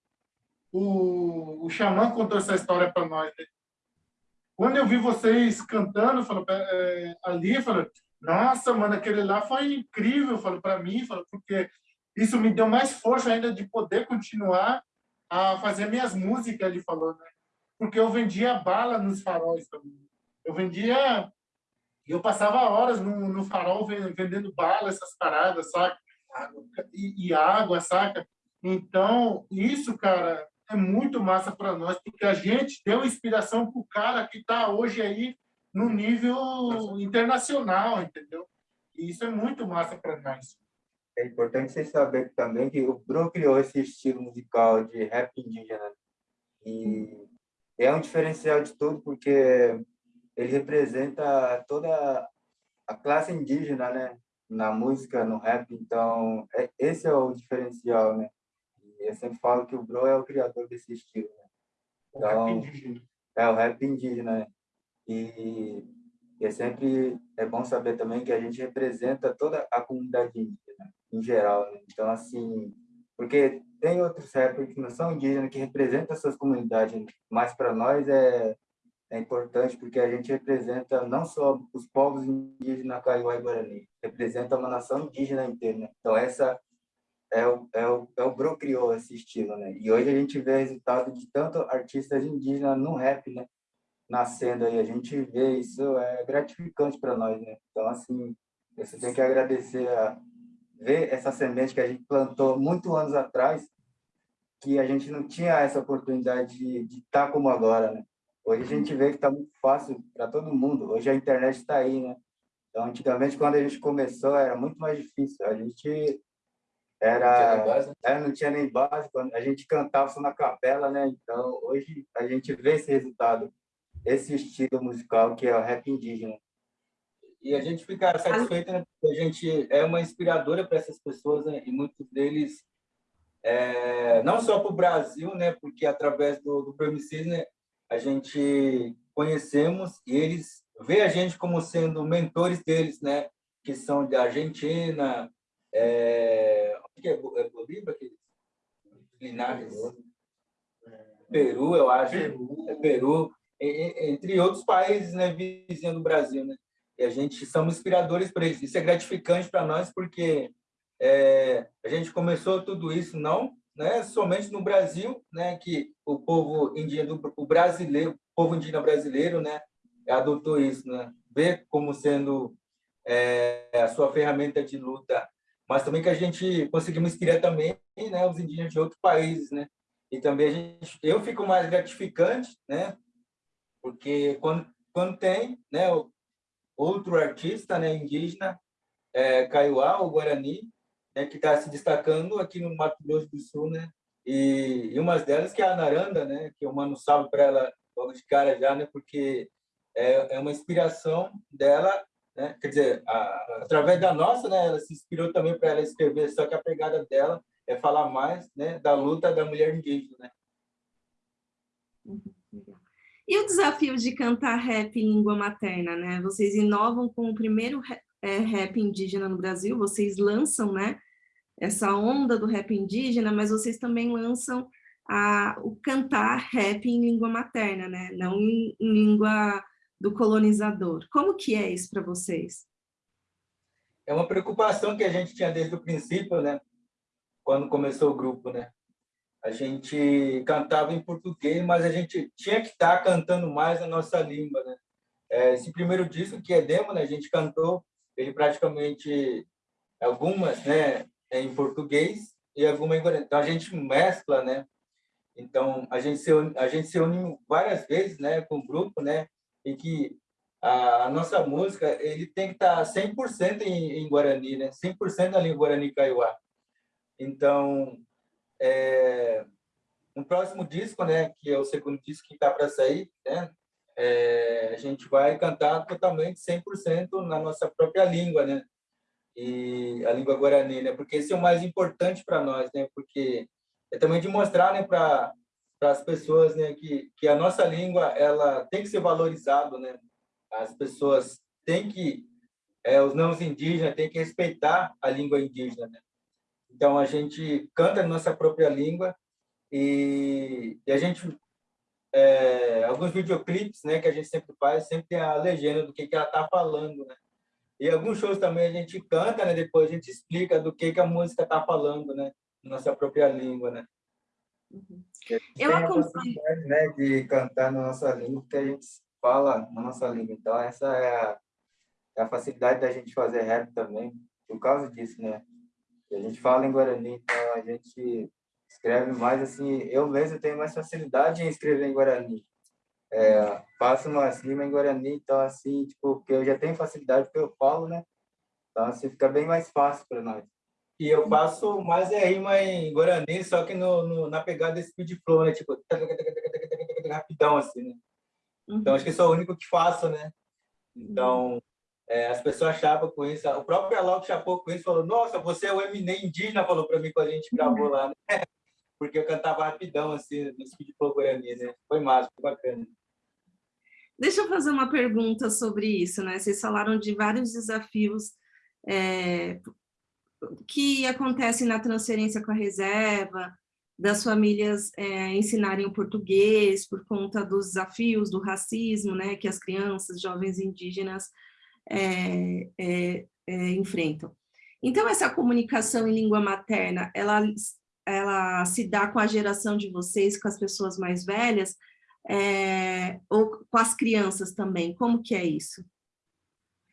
o, o Xamã contou essa história para nós. Né? Quando eu vi vocês cantando, falou, é, ali, falou, nossa, mano, aquele lá foi incrível, falou para mim, falou, porque isso me deu mais força ainda de poder continuar a fazer minhas músicas, ele falou, né? Porque eu vendia bala nos faróis também. Eu vendia eu passava horas no, no farol vendendo bala, essas paradas, saca? E, e água, saca? Então, isso, cara, é muito massa para nós, porque a gente deu inspiração para o cara que está hoje aí no nível internacional, entendeu? E isso é muito massa para nós. É importante vocês saberem também que o Bruno criou esse estilo musical de rap indígena. E é um diferencial de tudo, porque ele representa toda a classe indígena, né? Na música, no rap, então é, esse é o diferencial, né? E eu sempre falo que o Bro é o criador desse estilo, né? Então, o rap indígena. É, o rap indígena, né? E, e é sempre é bom saber também que a gente representa toda a comunidade indígena, em geral, né? Então, assim, porque tem outros rappers que não são indígenas, que representam essas comunidades, mas para nós é é importante porque a gente representa não só os povos indígenas Kaiowá e Guarani, representa uma nação indígena inteira. Né? Então, essa é o, é o, é o Bro criou esse estilo, né? E hoje a gente vê resultado de tanto artistas indígenas no rap, né? Nascendo aí, a gente vê isso, é gratificante para nós, né? Então, assim, você tem que agradecer a ver essa semente que a gente plantou muito anos atrás, que a gente não tinha essa oportunidade de estar tá como agora, né? Hoje a gente vê que está muito fácil para todo mundo. Hoje a internet está aí, né? Então, antigamente, quando a gente começou, era muito mais difícil. A gente era, não, é, não tinha nem base, a gente cantava só na capela, né? Então, hoje a gente vê esse resultado, esse estilo musical que é o rap indígena. E a gente fica satisfeito, né? Porque a gente é uma inspiradora para essas pessoas, né? E muitos deles, é, não só para o Brasil, né? Porque através do, do Premises, né? A gente conhecemos e eles vê a gente como sendo mentores deles, né? Que são da Argentina, é, que é, é Bolívia? Que... Linares. Peru, eu acho. Peru. É Peru. Entre outros países né, vizinhos do Brasil. Né? E a gente somos inspiradores para eles. Isso é gratificante para nós, porque é, a gente começou tudo isso não né, somente no Brasil, né, que o povo indígena, o brasileiro, o povo indígena brasileiro, né, adotou isso, né, vê como sendo é, a sua ferramenta de luta mas também que a gente conseguimos inspirar também né, os indígenas de outros países, né? E também a gente, eu fico mais gratificante, né? Porque quando, quando tem, né, outro artista, né, indígena, é, Kaiowá, o Guarani, né, que está se destacando aqui no Mato Grosso do Sul, né? E, e uma delas que é a Naranda, né? Que eu mando um salve para ela logo de cara já, né? Porque é, é uma inspiração dela né? Quer dizer, a, através da nossa, né, ela se inspirou também para ela escrever, só que a pegada dela é falar mais né, da luta da mulher indígena. Né? E o desafio de cantar rap em língua materna, né? Vocês inovam com o primeiro rap, é, rap indígena no Brasil, vocês lançam, né? Essa onda do rap indígena, mas vocês também lançam a, o cantar rap em língua materna, né? Não em, em língua do colonizador. Como que é isso para vocês? É uma preocupação que a gente tinha desde o princípio, né? Quando começou o grupo, né? A gente cantava em português, mas a gente tinha que estar cantando mais a nossa língua, né? É, esse primeiro disco que é demo, né? A gente cantou ele praticamente algumas, né? Em português e alguma em guarani. Então a gente mescla, né? Então a gente se a gente se une várias vezes, né? Com o grupo, né? em que a, nossa música ele tem que estar 100% em, em Guarani, né? 100% na língua Guarani Kaiowá. Então, é, no próximo disco, né, que é o segundo disco que está para sair, né, é, a gente vai cantar totalmente 100% na nossa própria língua, né? E a língua guarani, né? Porque esse é o mais importante para nós, né? Porque é também de mostrar, né, para para as pessoas, né, que que a nossa língua ela tem que ser valorizada, né? As pessoas têm que é, os não indígenas têm que respeitar a língua indígena, né? Então a gente canta na nossa própria língua e, e a gente é, alguns videoclipes, né, que a gente sempre faz, sempre tem a legenda do que que ela está falando, né? E alguns shows também a gente canta, né? Depois a gente explica do que que a música está falando, né? Na nossa própria língua, né? Uhum. Eu acompanho. Né, de cantar na nossa língua, porque a gente fala na nossa língua. Então, essa é a, é a facilidade da gente fazer rap também, por causa disso, né? A gente fala em Guarani, então a gente escreve mais assim. Eu mesmo tenho mais facilidade em escrever em Guarani. É, faço uma rima em Guarani, então assim, tipo, porque eu já tenho facilidade porque eu falo, né? Então assim fica bem mais fácil para nós. E eu faço mais é rima em Guarani, só que no, no, na pegada speed flow, né? Tipo, rapidão, assim, né? Então, acho que sou o único que faço, né? Então, é, as pessoas achavam com isso. O próprio Alok chapou com isso, falou, nossa, você é o Eminem indígena, falou para mim quando a gente gravou lá, né? Porque eu cantava rapidão, assim, no speed Guarani, né? Foi massa, foi bacana. Deixa eu fazer uma pergunta sobre isso, né? Vocês falaram de vários desafios é, que acontecem na transferência com a reserva, das famílias é, ensinarem o português por conta dos desafios do racismo, né, que as crianças, jovens indígenas é, é, é, enfrentam. Então, essa comunicação em língua materna, ela, ela se dá com a geração de vocês, com as pessoas mais velhas, é, ou com as crianças também? Como que é isso?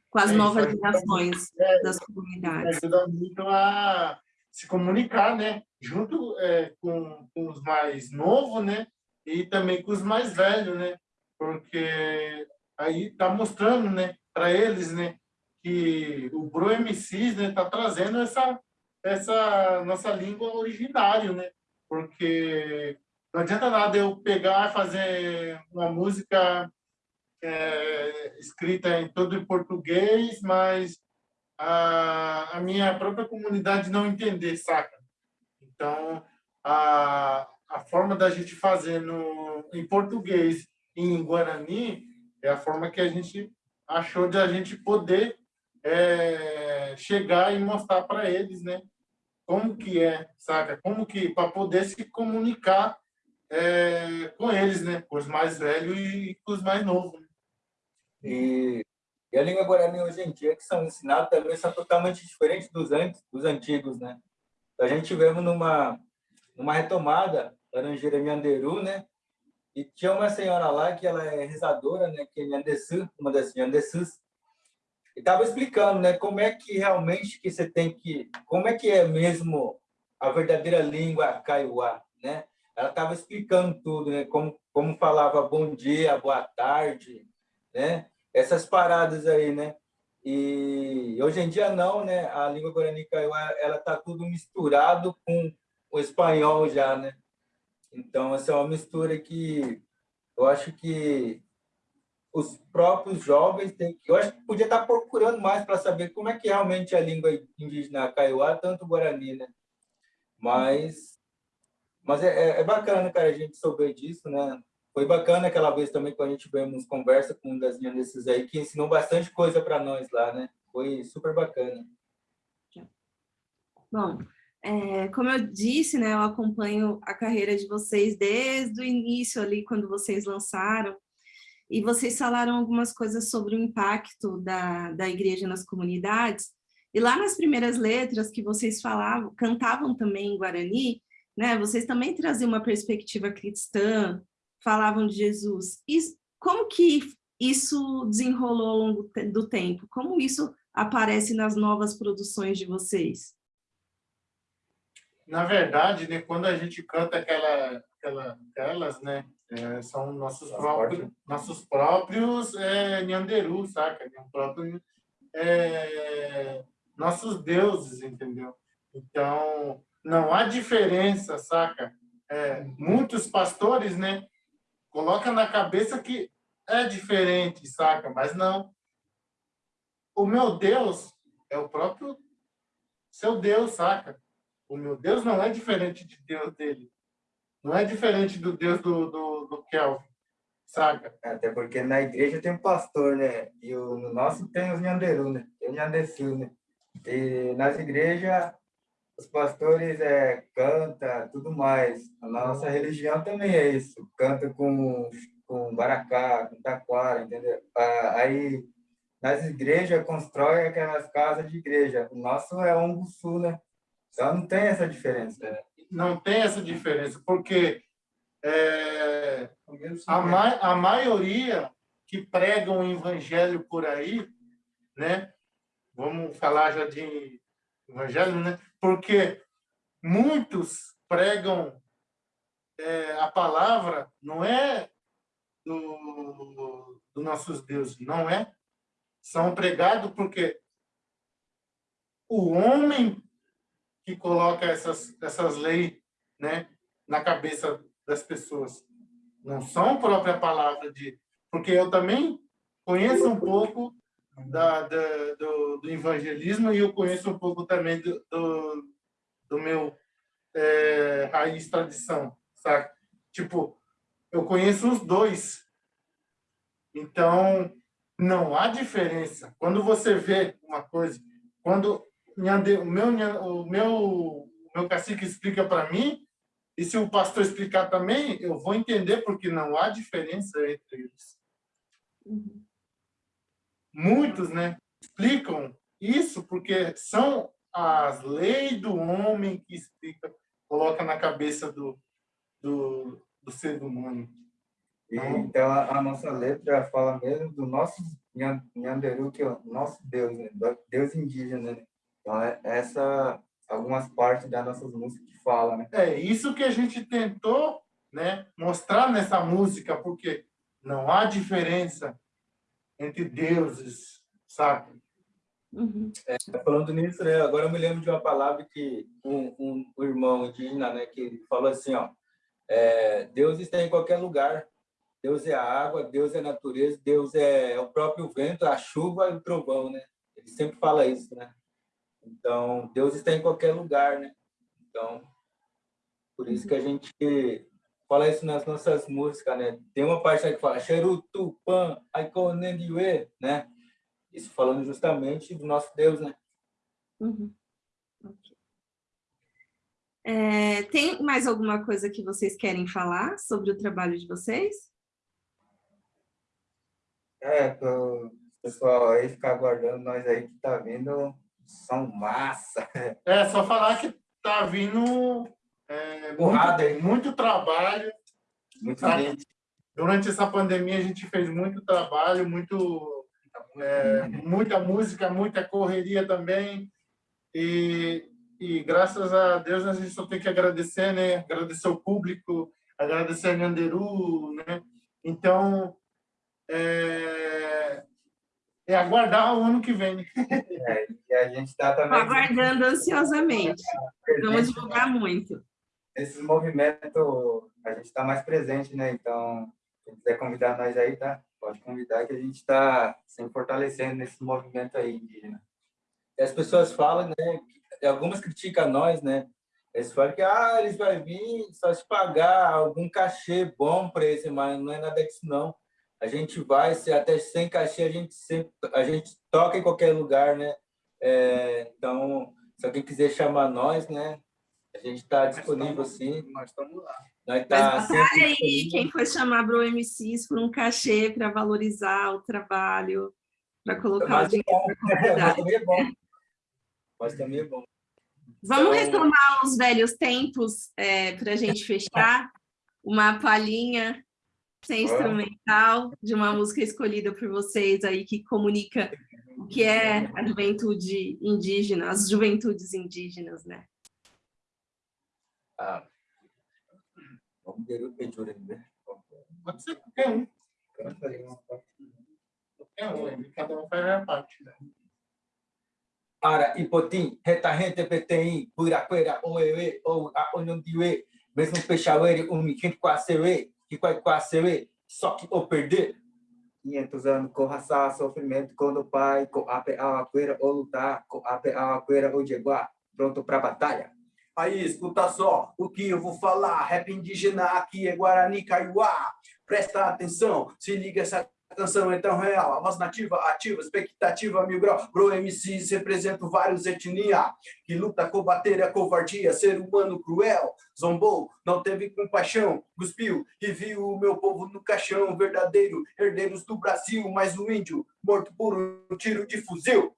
Com as novas gerações das comunidades. Ajuda muito a se comunicar, né? Junto é, com, com, os mais novos, né? E também com os mais velhos, né? Porque aí tá mostrando, né? Para eles, né? Que o Bro MCs, né? Tá trazendo essa essa nossa língua originária, né? Porque não adianta nada eu pegar e fazer uma música é, escrita em todo em português, mas a, a minha própria comunidade não entender, saca? Então, a, a forma da gente fazer no, em português e em Guarani é a forma que a gente achou de a gente poder é, chegar e mostrar para eles, né? Como que é, saca? Como que, para poder se comunicar é, com eles, né? Com os mais velhos e com os mais novos. Né? E e a língua guarani hoje em dia, que são ensinados, também são totalmente diferentes dos, antes, dos antigos, né? A gente tivemos numa, numa retomada, Laranjeira Nhanderu, né? E tinha uma senhora lá, que ela é rezadora, né? Que é Nhandesu, uma das Nhandesus. E estava explicando, né? Como é que realmente que você tem que... Como é que é mesmo a verdadeira língua kaiowá, né? Ela estava explicando tudo, né? Como, como falava bom dia, boa tarde, né? essas paradas aí, né? E hoje em dia não, né? A língua guarani kaiowá, ela tá tudo misturado com o espanhol já, né? Então, essa é uma mistura que eu acho que os próprios jovens têm que... Eu acho que podia estar procurando mais para saber como é que realmente a língua indígena kaiowá, tanto guarani, né? Mas, mas é, é, é bacana, cara, a gente souber disso, né? Foi bacana aquela vez também quando a gente tivemos conversa com um das desses aí, que ensinou bastante coisa para nós lá, né? Foi super bacana. Bom, é, como eu disse, né, eu acompanho a carreira de vocês desde o início ali, quando vocês lançaram, e vocês falaram algumas coisas sobre o impacto da, da igreja nas comunidades, e lá nas primeiras letras que vocês falavam, cantavam também em Guarani, né, vocês também traziam uma perspectiva cristã, falavam de Jesus. E como que isso desenrolou ao longo do tempo? Como isso aparece nas novas produções de vocês? Na verdade, né, quando a gente canta aquela, aquela, aquelas, né, é, são nossos próprios, nossos próprios é, Nhanderu, saca? Próprio, é, nossos deuses, entendeu? Então, não há diferença, saca? É, muitos pastores, né, coloca na cabeça que é diferente, saca? Mas não. O meu Deus é o próprio seu Deus, saca? O meu Deus não é diferente de Deus dele. Não é diferente do Deus do, do, do Kelvin, saca? Até porque na igreja tem um pastor, né? E o, no nosso tem os Nhanderu, né? Tem o Nhandesil, né? E nas igrejas os pastores é, canta tudo mais. A nossa religião também é isso. Canta com, com baracá, com taquara, entendeu? Aí, nas igrejas, constrói aquelas casas de igreja. O nosso é um sul, né? Então, não tem essa diferença. É, não tem essa diferença, porque é, a, ma a maioria que pregam o evangelho por aí, né? Vamos falar já de evangelho, né? Porque muitos pregam é, a palavra, não é do, do nossos deuses, não é? São pregados porque o homem que coloca essas, essas leis né, na cabeça das pessoas. Não são a própria palavra de... Porque eu também conheço um pouco da, da do, do, evangelismo e eu conheço um pouco também do, do, do meu é, raiz tradição, sabe? Tipo, eu conheço os dois. Então, não há diferença. Quando você vê uma coisa, quando o meu, o meu, o meu cacique explica para mim, E se o pastor explicar também, eu vou entender, porque não há diferença entre eles. Uhum. Muitos né, explicam isso porque são as leis do homem que explica, coloca na cabeça do, do, do ser humano. Então, então a, a, nossa letra fala mesmo do nosso Nhanderu, que é o nosso Deus, né? Deus indígena. Né? Então, é, essa algumas partes das nossas músicas que falam, né? É isso que a gente tentou, né, mostrar nessa música, porque não há diferença entre deuses, sabe? Uhum. É, falando nisso, né, agora eu me lembro de uma palavra que um, um, um irmão indígena, né, que falou assim, ó, é, Deus está em qualquer lugar. Deus é a água, Deus é a natureza, Deus é o próprio vento, a chuva e o trovão, né? Ele sempre fala isso, né? Então, Deus está em qualquer lugar, né? Então, por isso que a gente fala isso nas nossas músicas, né? Tem uma parte que fala Xerutupan, Aikonendiwe, né? Isso falando justamente do nosso Deus, né? Uhum. Okay. É, tem mais alguma coisa que vocês querem falar sobre o trabalho de vocês? É, o pessoal aí ficar aguardando nós aí que tá vindo são massa. É, só falar que tá vindo é, muito, muito trabalho. Muito gente. Durante essa pandemia a gente fez muito trabalho, muito, é, muita música, muita correria também. E, e graças a Deus a gente só tem que agradecer, né? Agradecer o público, agradecer a Nhanderu, né? Então, é, é aguardar o ano que vem. É, e a gente está também... Aguardando ansiosamente. Vamos divulgar muito. Esse movimento, a gente está mais presente, né? Então, quem quiser convidar nós aí, tá? Pode convidar que a gente está se fortalecendo nesse movimento aí indígena. E as pessoas falam, né? Algumas criticam nós, né? Eles falam que ah, eles vão vir só se pagar algum cachê bom para esse, mas não é nada disso, não a gente vai, se até sem cachê, a gente sempre, a gente toca em qualquer lugar, né? É, então, se alguém quiser chamar nós, né? A gente está disponível, sim. Nós estamos lá. Nós tá Mas batalha aí quem for chamar para o MCs por um cachê para valorizar o trabalho, para colocar Mas o dinheiro para Mas também é bom. Mas também é bom. Vamos então... retomar os velhos tempos é, para a gente fechar. Uma palhinha sem instrumental, de uma música escolhida por vocês aí, que comunica o que é a juventude indígena, as juventudes indígenas, né? Ah, né? Pode ser qualquer um. Qualquer um, cada um faz a parte, né? Ara, Ipotim, Retahente, Peteim, Puraqueira, Oewe, ou Onondiwe, mesmo Peixauere, Umikente, Quacewe, que quase só que o perder. 500 anos com raça, sofrimento, quando o pai, com a apeaqueira ou lutar, com a apeaqueira ou jeguá, pronto para batalha. Aí, escuta só o que eu vou falar. Rap indígena aqui é Guarani Kaiowá. Presta atenção, se liga essa canção é tão real, a voz nativa, ativa, expectativa, mil grau, bro MCs representam vários etnia, que luta combater a covardia, ser humano cruel, zombou, não teve compaixão, cuspiu e viu o meu povo no caixão, verdadeiro, herdeiros do Brasil, mais um índio, morto por um tiro de fuzil.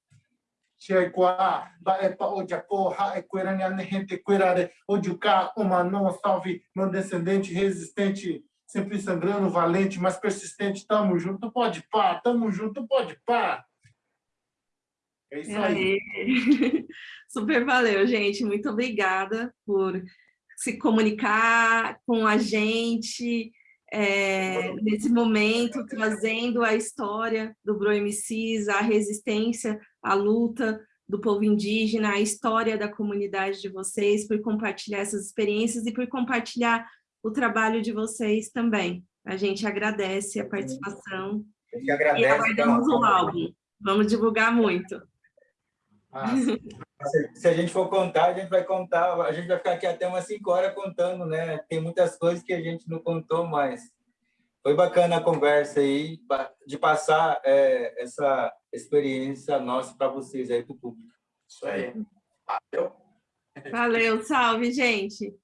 Cheguá, Baepa, Ojaporra, Equerania, Gente, Querare, Ojuká, uma não salve, meu descendente resistente, sempre sangrando, valente, mas persistente. Tamo junto, pode pá, tamo junto, pode pá. É isso aí. Super valeu, gente. Muito obrigada por se comunicar com a gente é, nesse momento, trazendo a história do Bro MCs, a resistência, a luta do povo indígena, a história da comunidade de vocês, por compartilhar essas experiências e por compartilhar o trabalho de vocês também. A gente agradece a participação. A gente agradece. E aguardamos o álbum. Vamos divulgar muito. Ah, se a gente for contar, a gente vai contar, a gente vai ficar aqui até umas 5 horas contando, né? Tem muitas coisas que a gente não contou, mas foi bacana a conversa aí, de passar é, essa experiência nossa para vocês aí, para o público. Isso aí. Valeu. Valeu, salve, gente.